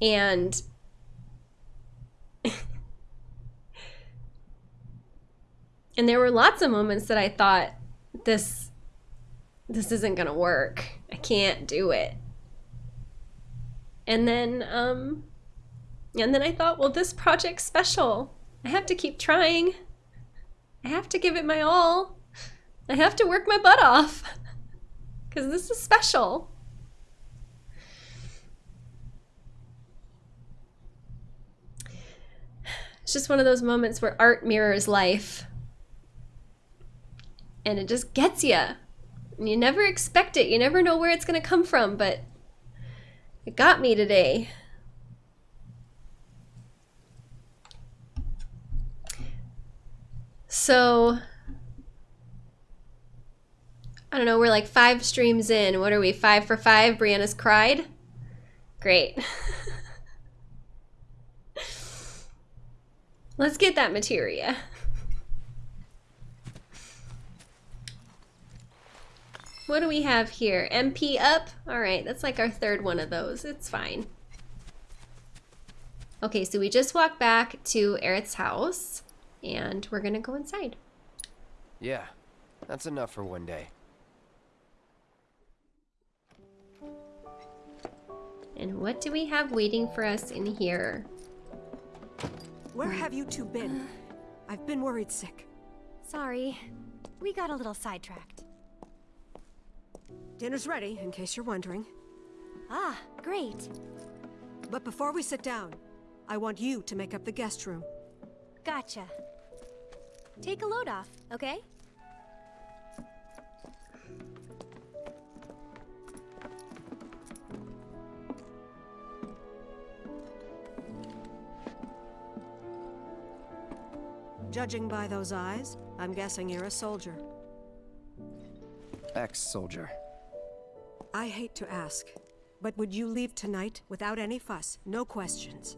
And and there were lots of moments that I thought this this isn't going to work. I can't do it. And then um and then I thought, well, this project's special. I have to keep trying. I have to give it my all. I have to work my butt off. [laughs] Because this is special. It's just one of those moments where art mirrors life. And it just gets you. You never expect it. You never know where it's going to come from, but it got me today. So, I don't know, we're like five streams in. What are we, five for five? Briana's cried? Great. [laughs] Let's get that materia. What do we have here? MP up? Alright, that's like our third one of those. It's fine. Okay, so we just walked back to Aerith's house and we're gonna go inside. Yeah, that's enough for one day. And what do we have waiting for us in here? Where have you two been? I've been worried sick. Sorry. We got a little sidetracked. Dinner's ready, in case you're wondering. Ah, great. But before we sit down, I want you to make up the guest room. Gotcha. Take a load off, okay? Judging by those eyes, I'm guessing you're a soldier. Ex-soldier. I hate to ask, but would you leave tonight without any fuss, no questions?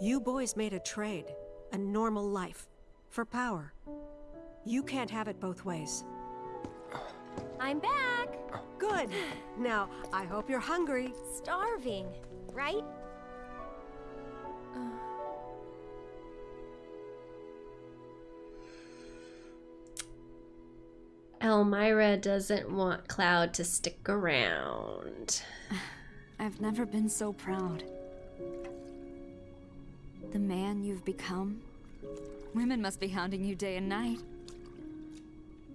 You boys made a trade, a normal life, for power. You can't have it both ways. I'm back! Good! Now, I hope you're hungry. Starving, right? Elmyra doesn't want Cloud to stick around. [sighs] I've never been so proud. The man you've become? Women must be hounding you day and night.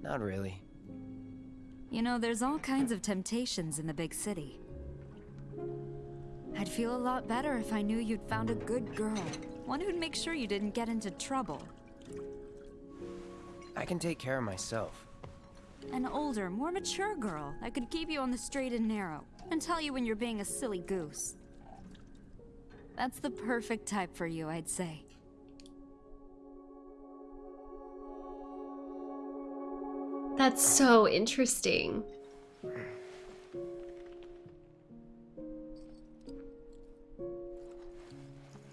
Not really. You know, there's all kinds of temptations in the big city. I'd feel a lot better if I knew you'd found a good girl. One who'd make sure you didn't get into trouble. I can take care of myself. An older, more mature girl that could keep you on the straight and narrow and tell you when you're being a silly goose. That's the perfect type for you, I'd say. That's so interesting.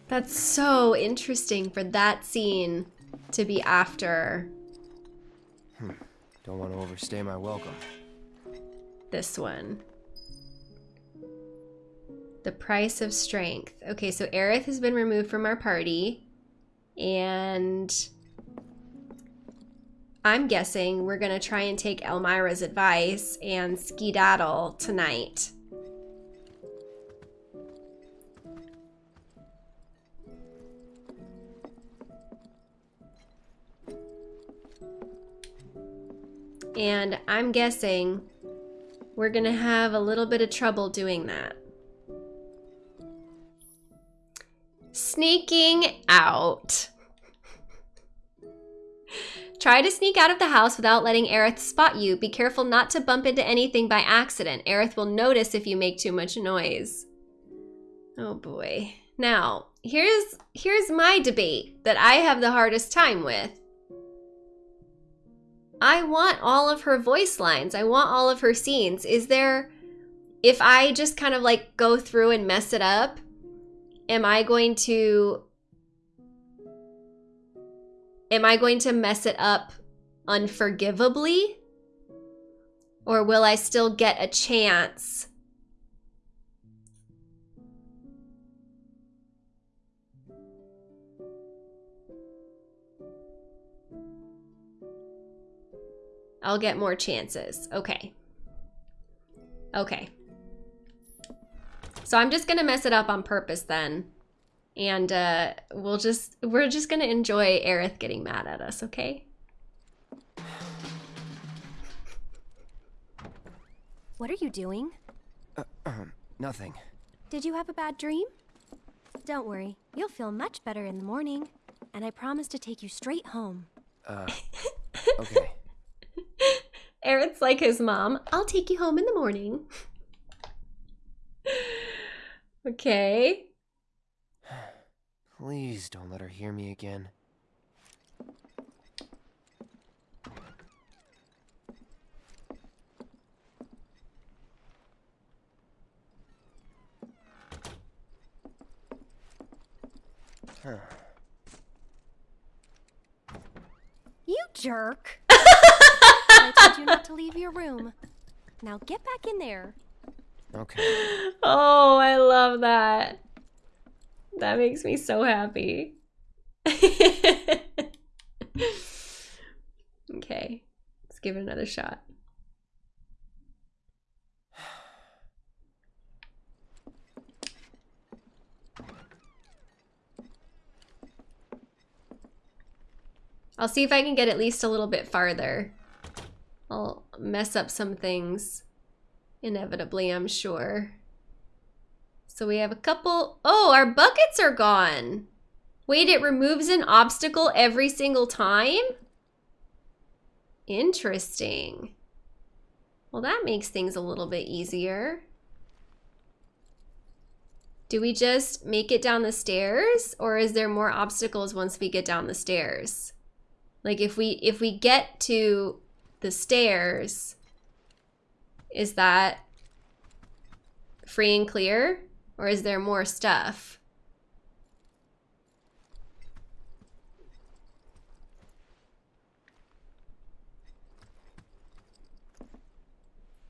That's so interesting for that scene to be after Hmm. Don't want to overstay my welcome. This one. The price of strength. Okay, so Aerith has been removed from our party. And I'm guessing we're going to try and take Elmyra's advice and skedaddle tonight. And I'm guessing we're going to have a little bit of trouble doing that. Sneaking out. Try to sneak out of the house without letting Aerith spot you. Be careful not to bump into anything by accident. Aerith will notice if you make too much noise. Oh boy. Now, here's here's my debate that I have the hardest time with. I want all of her voice lines. I want all of her scenes. Is there if I just kind of like go through and mess it up, am I going to am I going to mess it up unforgivably? Or will I still get a chance? I'll get more chances. Okay. Okay. So I'm just gonna mess it up on purpose then. And uh, we'll just, we're just gonna enjoy Aerith getting mad at us, okay? What are you doing? Uh, um, nothing. Did you have a bad dream? Don't worry, you'll feel much better in the morning. And I promise to take you straight home. Uh, [laughs] okay. Aerith's like his mom. I'll take you home in the morning. okay. [sighs] Please don't let her hear me again. Huh. You jerk! I told you not to leave your room. Now get back in there. Okay. Oh, I love that. That makes me so happy. [laughs] okay, let's give it another shot. I'll see if I can get at least a little bit farther. I'll mess up some things. Inevitably, I'm sure. So we have a couple... Oh, our buckets are gone. Wait, it removes an obstacle every single time? Interesting. Well, that makes things a little bit easier. Do we just make it down the stairs? Or is there more obstacles once we get down the stairs? Like if we if we get to the stairs, is that free and clear? Or is there more stuff?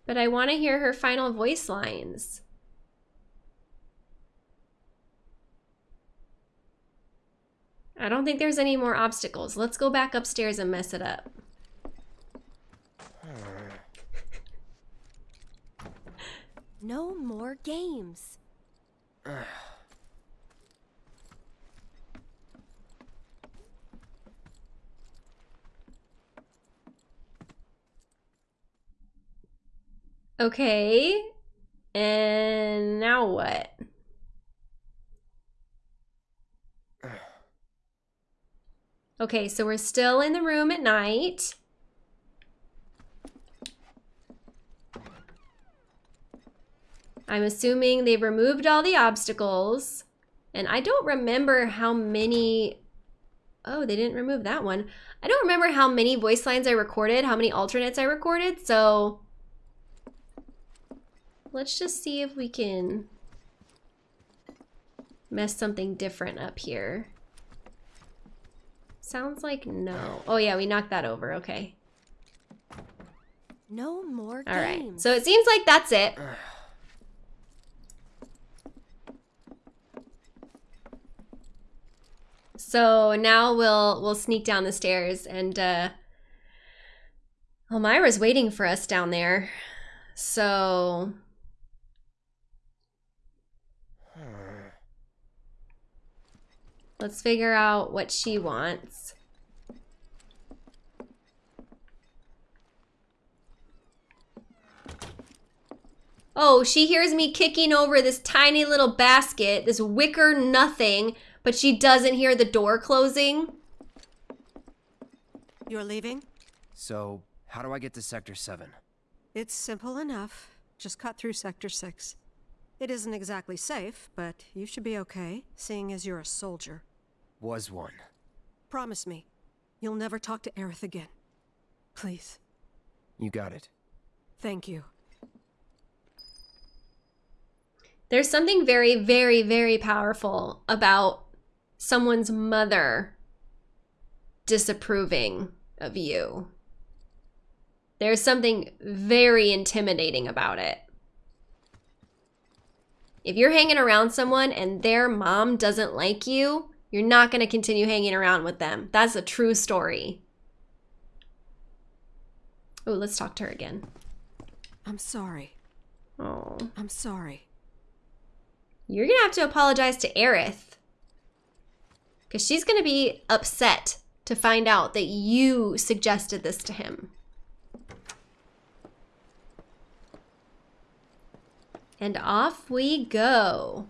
But I want to hear her final voice lines. I don't think there's any more obstacles. Let's go back upstairs and mess it up. No more games. [sighs] Okay. And now what? [sighs] Okay, so we're still in the room at night. I'm assuming they've removed all the obstacles. And I don't remember how many... Oh, they didn't remove that one. I don't remember how many voice lines I recorded, how many alternates I recorded, so... Let's just see if we can mess something different up here. Sounds like no. Oh yeah, we knocked that over, okay. No more All right. games. So it seems like that's it. [sighs] [sighs] [sighs] So now we'll we'll sneak down the stairs and uh Elmyra's waiting for us down there. So let's figure out what she wants. Oh, she hears me kicking over this tiny little basket, this wicker nothing, but she doesn't hear the door closing. You're leaving? So, how do I get to Sector 7? It's simple enough. Just cut through Sector 6. It isn't exactly safe, but you should be okay, seeing as you're a soldier. Was one. Promise me, you'll never talk to Aerith again. Please. You got it. Thank you. There's something very, very, very powerful about someone's mother disapproving of you. There's something very intimidating about it. If you're hanging around someone and their mom doesn't like you, you're not going to continue hanging around with them. That's a true story. Oh, let's talk to her again. I'm sorry. Oh. I'm sorry. You're going to have to apologize to Aerith. Because she's going to be upset to find out that you suggested this to him. And off we go.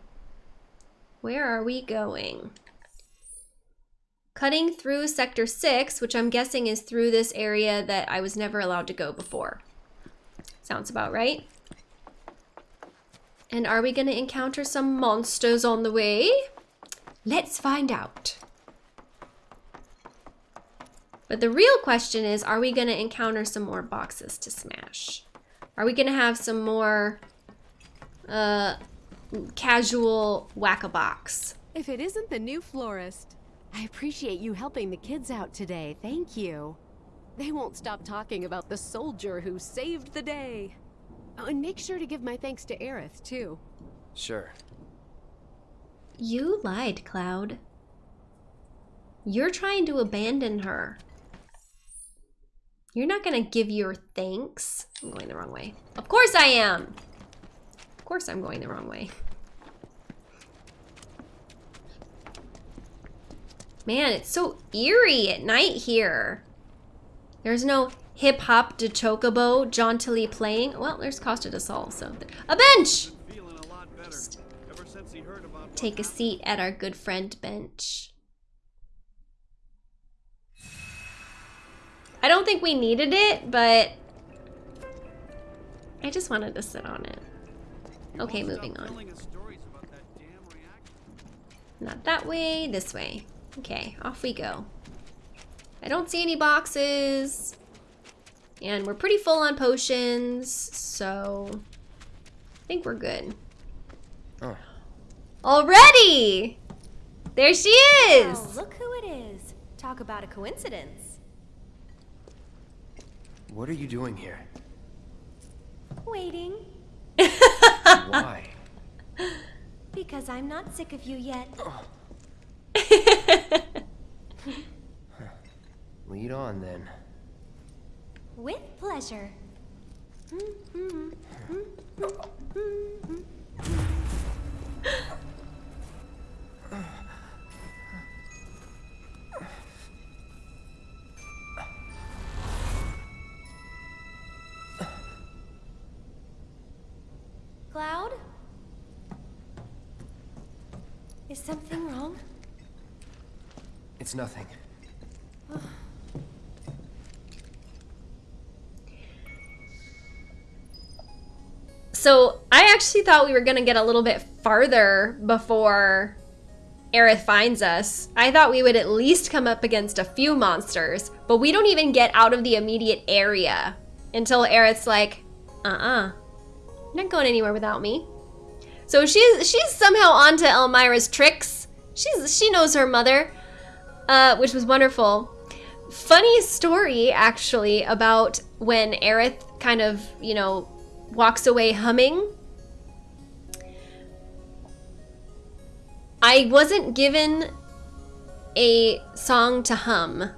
Where are we going? Cutting through Sector 6, which I'm guessing is through this area that I was never allowed to go before. Sounds about right. And are we going to encounter some monsters on the way? Let's find out. But the real question is, are we going to encounter some more boxes to smash? Are we going to have some more uh, casual whack-a-box? If it isn't the new florist. I appreciate you helping the kids out today. Thank you. They won't stop talking about the soldier who saved the day. Oh, and make sure to give my thanks to Aerith, too. Sure. You lied, Cloud. You're trying to abandon her. You're not gonna give your thanks. I'm going the wrong way. Of course I am. Of course I'm going the wrong way. Man, it's so eerie at night here. There's no hip hop de chocobo jauntily playing. Well, there's Costa de Sol, so a bench. Just take a seat at our good friend bench. I don't think we needed it, but I just wanted to sit on it. Okay, moving on. Not that way, this way. Okay, off we go. I don't see any boxes. And we're pretty full on potions, so I think we're good. Oh. Already! There she is! Oh, look who it is. Talk about a coincidence. What are you doing here? Waiting. [laughs] Why? Because I'm not sick of you yet. Oh. [laughs] Lead on then. With pleasure. [laughs] Cloud? Is something wrong? It's nothing. So I actually thought we were gonna get a little bit farther before Aerith finds us. I thought we would at least come up against a few monsters, but we don't even get out of the immediate area until Aerith's like, uh-uh, you're not going anywhere without me. So she's she's somehow onto Elmyra's tricks. She's she knows her mother, uh, which was wonderful. Funny story actually about when Aerith kind of, you know, walks away humming. I wasn't given a song to hum.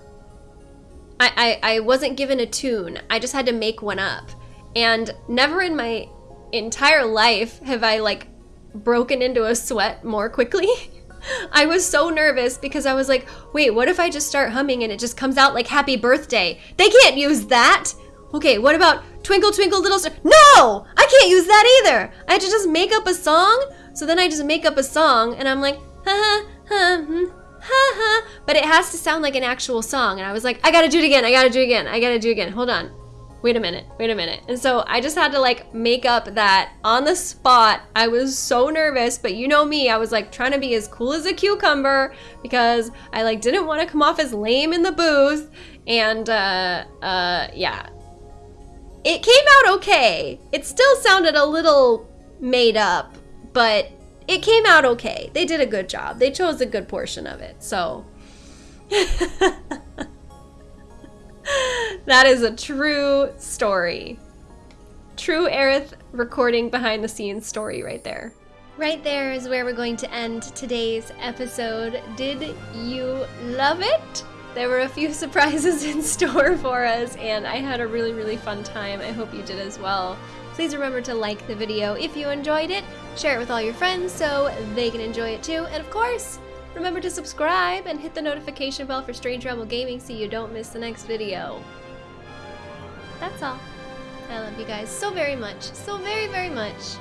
I, I, I wasn't given a tune. I just had to make one up. And never in my entire life have I like broken into a sweat more quickly. [laughs] I was so nervous because I was like, wait, what if I just start humming and it just comes out like happy birthday? They can't use that. Okay, what about twinkle twinkle little star? No, I can't use that either. I had to just make up a song. So then I just make up a song and I'm like, ha ha ha hmm, ha ha. But it has to sound like an actual song. And I was like, I gotta do it again. I gotta do it again. I gotta do it again. Hold on wait a minute, wait a minute. And so I just had to like make up that on the spot. I was so nervous, but you know me, I was like trying to be as cool as a cucumber because I like didn't want to come off as lame in the booth. And uh, uh, yeah, it came out okay. It still sounded a little made up, but it came out okay. They did a good job. They chose a good portion of it. So [laughs] that is a true story. True Aerith recording behind the scenes story right there. Right there is where we're going to end today's episode. Did you love it? There were a few [laughs] surprises in store for us, and I had a really, really fun time. I hope you did as well. Please remember to like the video if you enjoyed it, share it with all your friends so they can enjoy it too, and of course, Remember to subscribe and hit the notification bell for Strange Rebel Gaming so you don't miss the next video. That's all. I love you guys so very much, so very, very much.